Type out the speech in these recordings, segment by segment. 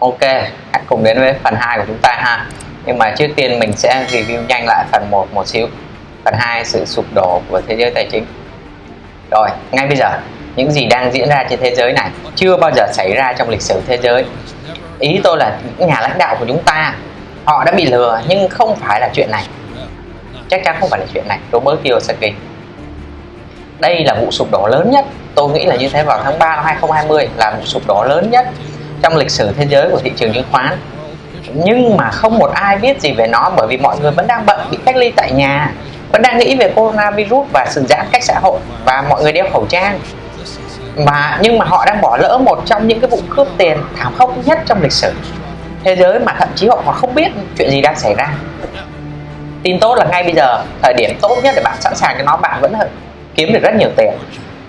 Ok, hãy cùng đến với phần 2 của chúng ta ha. Nhưng mà trước tiên mình sẽ review nhanh lại phần 1 một xíu. Phần 2 sự sụp đổ của thế giới tài chính. Rồi, ngay bây giờ những gì đang diễn ra trên thế giới này chưa bao giờ xảy ra trong lịch sử thế giới. Ý tôi là những nhà lãnh đạo của chúng ta họ đã bị lừa nhưng không phải là chuyện này. Chắc chắn không phải là chuyện này. Robert Kiyosaki. Đây là vụ sụp đổ lớn nhất. Tôi nghĩ là như thế vào tháng 3 năm 2020 là vụ sụp đổ lớn nhất trong lịch sử thế giới của thị trường chứng khoán. Nhưng mà không một ai biết gì về nó bởi vì mọi người vẫn đang bận bị cách ly tại nhà, vẫn đang nghĩ về coronavirus và sự giãn cách xã hội và mọi người đeo khẩu trang. Mà, nhưng mà họ đang bỏ lỡ một trong những cái vụ cướp tiền thảm khốc nhất trong lịch sử thế giới mà thậm chí họ còn không biết chuyện gì đang xảy ra. Tin tốt là ngay bây giờ, thời điểm tốt nhất để bạn sẵn sàng cho nó, bạn vẫn kiếm được rất nhiều tiền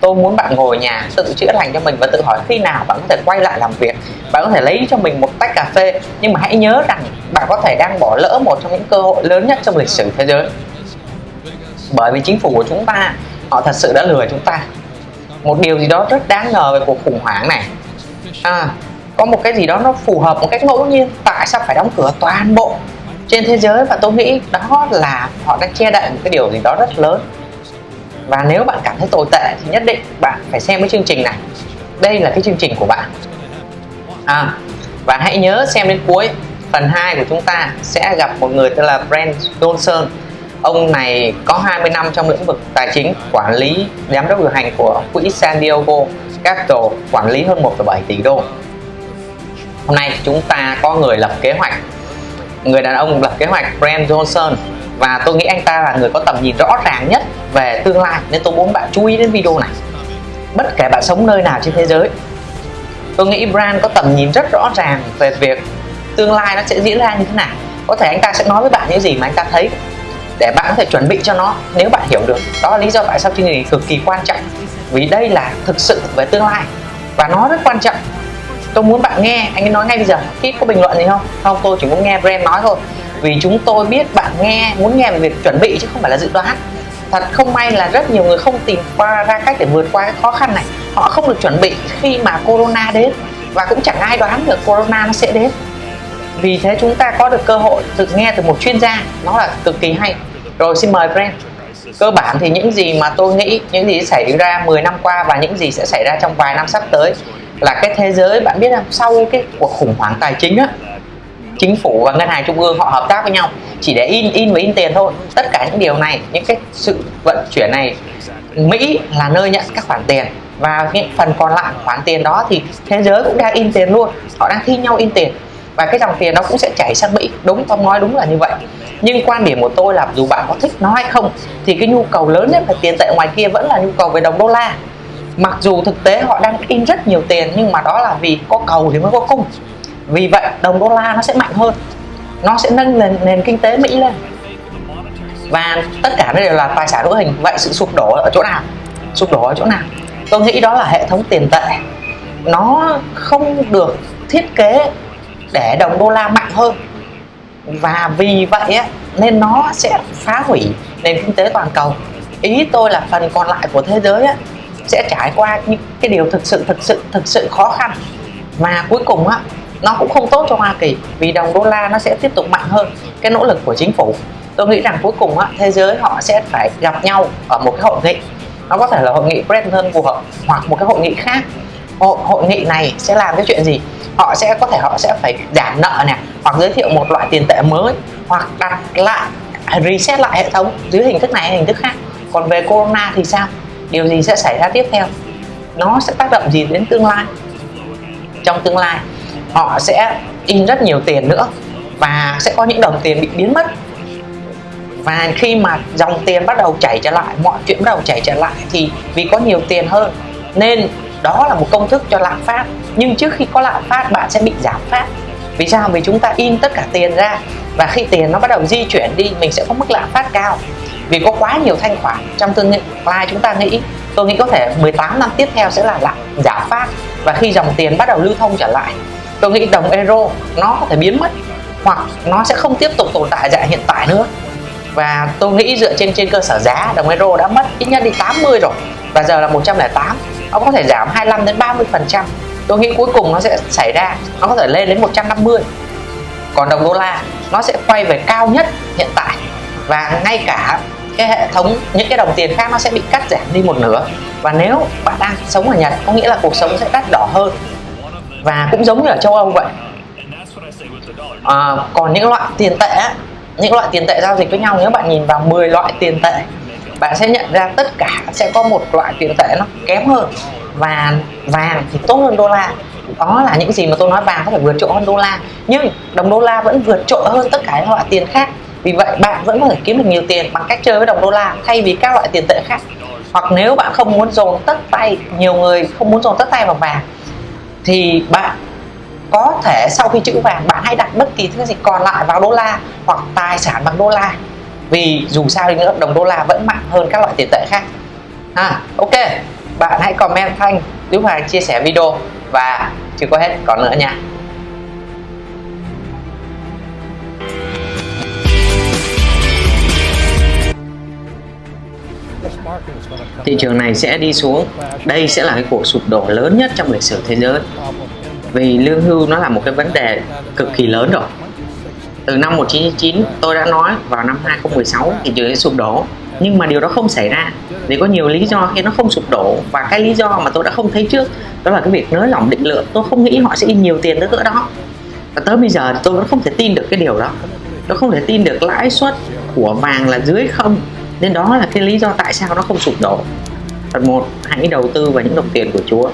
tôi muốn bạn ngồi nhà tự chữa lành cho mình và tự hỏi khi nào bạn có thể quay lại làm việc bạn có thể lấy cho mình một tách cà phê. Nhưng mà hãy nhớ rằng bạn có thể đang bỏ lỡ một trong những cơ hội lớn nhất trong lịch sử thế giới. Bởi vì chính phủ của chúng ta họ thật sự đã lừa chúng ta. Một điều gì đó rất đáng ngờ về cuộc khủng hoảng này. À, có một cái gì đó nó phù hợp một cách ngẫu nhiên. Tại sao phải đóng cửa toàn bộ trên thế giới? Và tôi nghĩ đó là họ đang che đậy một cái điều gì đó rất lớn và nếu bạn cảm thấy tồi tệ thì nhất định bạn phải xem cái chương trình này. Đây là cái chương trình của bạn. À, và hãy nhớ xem đến cuối phần 2 của chúng ta sẽ gặp một người tên là Brent Johnson. Ông này có 20 năm trong lĩnh vực tài chính quản lý giám đốc điều hành của quỹ San Diego Capital quản lý hơn 1,7 tỷ đô. Hôm nay chúng ta có người lập kế hoạch. Người đàn ông lập kế hoạch Brent Johnson và tôi nghĩ anh ta là người có tầm nhìn rõ ràng nhất về tương lai, nên tôi muốn bạn chú ý đến video này. Bất kể bạn sống nơi nào trên thế giới, tôi nghĩ Brand có tầm nhìn rất rõ ràng về việc tương lai nó sẽ diễn ra như thế nào. Có thể anh ta sẽ nói với bạn những gì mà anh ta thấy để bạn có thể chuẩn bị cho nó nếu bạn hiểu được. Đó là lý do tại sao chương trình cực kỳ quan trọng. Vì đây là thực sự về tương lai. Và nó rất quan trọng tôi muốn bạn nghe, anh ấy nói ngay bây giờ. Ít có bình luận gì không? Không, tôi chỉ muốn nghe Brand nói thôi. Vì chúng tôi biết bạn nghe, muốn nghe về việc chuẩn bị chứ không phải là dự đoán. Thật không may là rất nhiều người không tìm qua ra cách để vượt qua cái khó khăn này. Họ không được chuẩn bị khi mà corona đến. Và cũng chẳng ai đoán được corona nó sẽ đến. Vì thế chúng ta có được cơ hội được nghe từ một chuyên gia. Nó là cực kỳ hay. Rồi xin mời brand. Cơ bản thì những gì mà tôi nghĩ, những gì xảy ra 10 năm qua và những gì sẽ xảy ra trong vài năm sắp tới là cái thế giới, bạn biết không? Sau cái cuộc khủng hoảng tài chính á, chính phủ và ngân hàng trung ương họ hợp tác với nhau, chỉ để in in và in tiền thôi. Tất cả những điều này, những cái sự vận chuyển này, Mỹ là nơi nhận các khoản tiền và những phần còn lại khoản tiền đó thì thế giới cũng đang in tiền luôn. Họ đang thi nhau in tiền và cái dòng tiền nó cũng sẽ chảy sang Mỹ. Đúng không nói đúng là như vậy. Nhưng quan điểm của tôi là dù bạn có thích nó hay không, thì cái nhu cầu lớn nhất về tiền tệ ngoài kia vẫn là nhu cầu về đồng đô la mặc dù thực tế họ đang in rất nhiều tiền nhưng mà đó là vì có cầu thì mới có cung. Vì vậy đồng đô la nó sẽ mạnh hơn. Nó sẽ nâng nền, nền kinh tế Mỹ lên. Và tất cả đây đều là tài sản hữu hình vậy sự sụp đổ ở chỗ nào? Sụp đổ ở chỗ nào? Tôi nghĩ đó là hệ thống tiền tệ. Nó không được thiết kế để đồng đô la mạnh hơn. Và vì vậy nên nó sẽ phá hủy nền kinh tế toàn cầu. Ý tôi là phần còn lại của thế giới sẽ trải qua những cái điều thực sự thực sự thực sự khó khăn. Mà cuối cùng á nó cũng không tốt cho Hoa Kỳ vì đồng đô la nó sẽ tiếp tục mạnh hơn cái nỗ lực của chính phủ. Tôi nghĩ rằng cuối cùng á, thế giới họ sẽ phải gặp nhau ở một cái hội nghị. Nó có thể là hội nghị Bretton Woods hoặc một cái hội nghị khác. Hội, hội nghị này sẽ làm cái chuyện gì? Họ sẽ có thể họ sẽ phải giảm nợ nè hoặc giới thiệu một loại tiền tệ mới hoặc đặt lại reset lại hệ thống dưới hình thức này hay hình thức khác. Còn về corona thì sao? Điều gì sẽ xảy ra tiếp theo? Nó sẽ tác động gì đến tương lai? Trong tương lai, họ sẽ in rất nhiều tiền nữa và sẽ có những đồng tiền bị biến mất. Và khi mà dòng tiền bắt đầu chảy trở lại, mọi chuyện bắt đầu chảy trở lại thì vì có nhiều tiền hơn nên đó là một công thức cho lạm phát. Nhưng trước khi có lạm phát, bạn sẽ bị giảm phát. Vì sao? Vì chúng ta in tất cả tiền ra và khi tiền nó bắt đầu di chuyển đi, mình sẽ có mức lạm phát cao vì có quá nhiều thanh khoản trong tương lai. Chúng ta nghĩ, tôi nghĩ có thể 18 năm tiếp theo sẽ là lại giảm phát. Và khi dòng tiền bắt đầu lưu thông trở lại, tôi nghĩ đồng euro nó có thể biến mất, hoặc nó sẽ không tiếp tục tồn tại dạng hiện tại nữa. Và tôi nghĩ dựa trên trên cơ sở giá, đồng euro đã mất ít nhất đi 80 rồi, và giờ là 108 nó có thể giảm 25 đến 30 phần trăm. Tôi nghĩ cuối cùng nó sẽ xảy ra, nó có thể lên đến 150 còn đồng đô la, nó sẽ quay về cao nhất hiện tại. Và ngay cả cái hệ thống những cái đồng tiền khác nó sẽ bị cắt giảm đi một nửa. Và nếu bạn đang sống ở Nhật có nghĩa là cuộc sống sẽ đắt đỏ hơn. Và cũng giống như ở châu Âu vậy. À, còn những loại tiền tệ những loại tiền tệ giao dịch với nhau nếu bạn nhìn vào 10 loại tiền tệ bạn sẽ nhận ra tất cả sẽ có một loại tiền tệ nó kém hơn. Và vàng thì tốt hơn đô la. Đó là những gì mà tôi nói vàng có thể vượt trội hơn đô la. Nhưng đồng đô la vẫn vượt trội hơn tất cả các loại tiền khác vì vậy bạn vẫn có thể kiếm được nhiều tiền bằng cách chơi với đồng đô la thay vì các loại tiền tệ khác. Hoặc nếu bạn không muốn dồn tất tay nhiều người không muốn dồn tất tay vào vàng thì bạn có thể sau khi chữ vàng bạn hãy đặt bất kỳ thứ gì còn lại vào đô la hoặc tài sản bằng đô la. Vì dù sao thì nữa đồng đô la vẫn mạnh hơn các loại tiền tệ khác. À, ok. Bạn hãy comment thanh giúp Hoàng chia sẻ video. Và chưa có hết còn nữa nha. Thị trường này sẽ đi xuống. Đây sẽ là cái cuộc sụp đổ lớn nhất trong lịch sử thế giới. Vì lương hưu nó là một cái vấn đề cực kỳ lớn rồi. Từ năm 1999 tôi đã nói, vào năm 2016 thị trường sẽ sụp đổ. Nhưng mà điều đó không xảy ra. Vì có nhiều lý do khi nó không sụp đổ. Và cái lý do mà tôi đã không thấy trước, đó là cái việc nới lỏng định lượng. Tôi không nghĩ họ sẽ in nhiều tiền tới cỡ đó. Và tới bây giờ tôi vẫn không thể tin được cái điều đó. Tôi không thể tin được lãi suất của vàng là dưới không nên đó là cái lý do tại sao nó không sụp đổ. Phần một, hãy đầu tư vào những đồng tiền của chúa.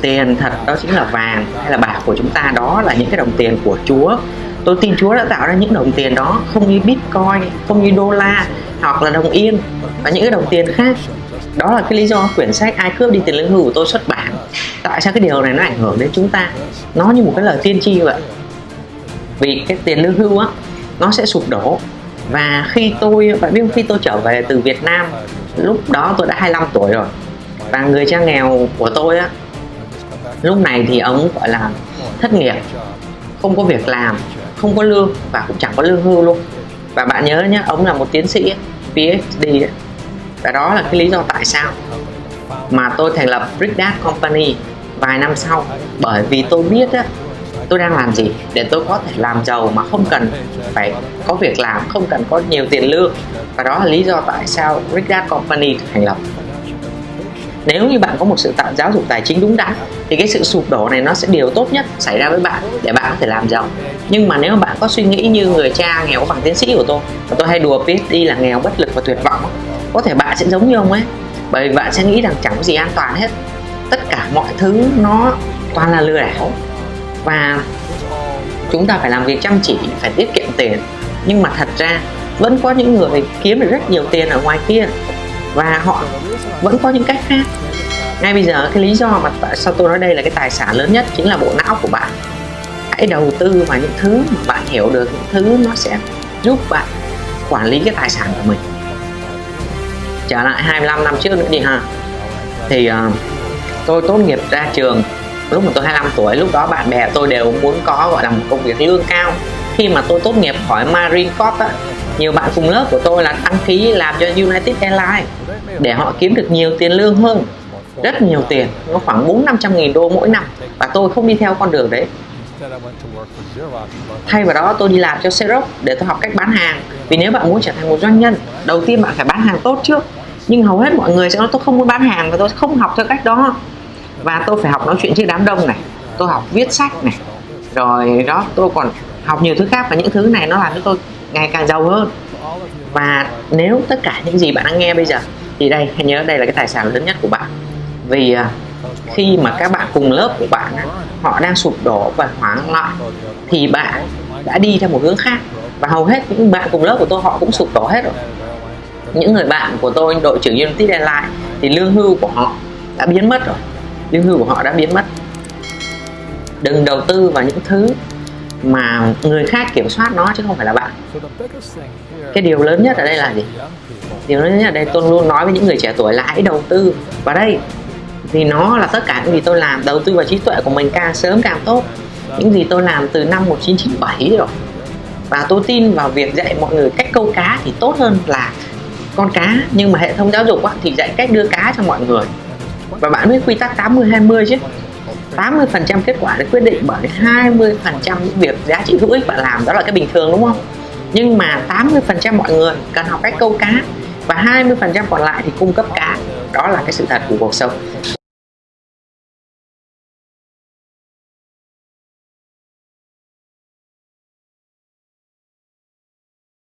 Tiền thật, đó chính là vàng hay là bạc của chúng ta, đó là những cái đồng tiền của chúa. Tôi tin chúa đã tạo ra những đồng tiền đó, không như bitcoin, không như đô la, hoặc là đồng yên và những cái đồng tiền khác. Đó là cái lý do quyển sách ai cướp đi tiền lương hưu của tôi xuất bản. Tại sao cái điều này nó ảnh hưởng đến chúng ta? Nó như một cái lời tiên tri vậy vì cái tiền lương hưu á nó sẽ sụp đổ. Và khi tôi bạn biết khi tôi trở về từ Việt Nam lúc đó tôi đã 25 tuổi rồi. Và người cha nghèo của tôi á lúc này thì ông gọi là thất nghiệp không có việc làm không có lương và cũng chẳng có lương hưu luôn. Và bạn nhớ nhé ông là một tiến sĩ PhD ấy. và đó là cái lý do tại sao mà tôi thành lập Brick Dad Company vài năm sau. Bởi vì tôi biết á, tôi đang làm gì để tôi có thể làm giàu mà không cần phải có việc làm, không cần có nhiều tiền lương? Và đó là lý do tại sao Rich Dad Company thành lập. Nếu như bạn có một sự tạo giáo dục tài chính đúng đắn, thì cái sự sụp đổ này nó sẽ điều tốt nhất xảy ra với bạn để bạn có thể làm giàu. Nhưng mà nếu mà bạn có suy nghĩ như người cha nghèo bằng tiến sĩ của tôi và tôi hay đùa PhD là nghèo bất lực và tuyệt vọng, có thể bạn sẽ giống như ông ấy. Bởi vì bạn sẽ nghĩ rằng chẳng có gì an toàn hết. Tất cả mọi thứ nó toàn là lừa đảo và chúng ta phải làm việc chăm chỉ phải tiết kiệm tiền. Nhưng mà thật ra vẫn có những người kiếm được rất nhiều tiền ở ngoài kia. Và họ vẫn có những cách khác. Ngay bây giờ cái lý do mà tại sao tôi nói đây là cái tài sản lớn nhất chính là bộ não của bạn. Hãy đầu tư vào những thứ mà bạn hiểu được những thứ nó sẽ giúp bạn quản lý cái tài sản của mình. Trở lại 25 năm trước nữa đi ha. Thì uh, tôi tốt nghiệp ra trường lúc mà tôi 25 tuổi lúc đó bạn bè tôi đều muốn có gọi là một công việc lương cao. Khi mà tôi tốt nghiệp khỏi Marine Corps á, nhiều bạn cùng lớp của tôi là đăng ký làm cho United Airlines để họ kiếm được nhiều tiền lương hơn rất nhiều tiền nó khoảng bốn năm trăm nghìn đô mỗi năm. Và tôi không đi theo con đường đấy. Thay vào đó tôi đi làm cho Xerox để tôi học cách bán hàng. Vì nếu bạn muốn trở thành một doanh nhân đầu tiên bạn phải bán hàng tốt trước. Nhưng hầu hết mọi người sẽ nói tôi không muốn bán hàng và tôi không học theo cách đó và tôi phải học nói chuyện trước đám đông này, tôi học viết sách này, rồi đó, tôi còn học nhiều thứ khác và những thứ này nó làm cho tôi ngày càng giàu hơn. Và nếu tất cả những gì bạn đang nghe bây giờ, thì đây, hãy nhớ đây là cái tài sản lớn nhất của bạn. Vì à, khi mà các bạn cùng lớp của bạn họ đang sụp đổ và hoảng loạn, thì bạn đã đi theo một hướng khác. Và hầu hết những bạn cùng lớp của tôi, họ cũng sụp đổ hết rồi. Những người bạn của tôi, đội trưởng Unity Deadline thì lương hưu của họ đã biến mất rồi lương hưu của họ đã biến mất. Đừng đầu tư vào những thứ mà người khác kiểm soát nó chứ không phải là bạn. Cái điều lớn nhất ở đây là gì? Điều lớn nhất ở đây tôi luôn nói với những người trẻ tuổi là hãy đầu tư. Vào đây vì nó là tất cả những gì tôi làm đầu tư vào trí tuệ của mình càng sớm càng tốt. Những gì tôi làm từ năm 1997 rồi. Và tôi tin vào việc dạy mọi người cách câu cá thì tốt hơn là con cá. Nhưng mà hệ thống giáo dục á, thì dạy cách đưa cá cho mọi người và bạn biết quy tắc 80 20 chứ. 80 phần trăm kết quả được quyết định bởi 20 phần trăm những việc giá trị hữu ích bạn làm. Đó là cái bình thường, đúng không? Nhưng mà 80 phần trăm mọi người cần học cách câu cá và 20 phần trăm còn lại thì cung cấp cá. Đó là cái sự thật của cuộc sống.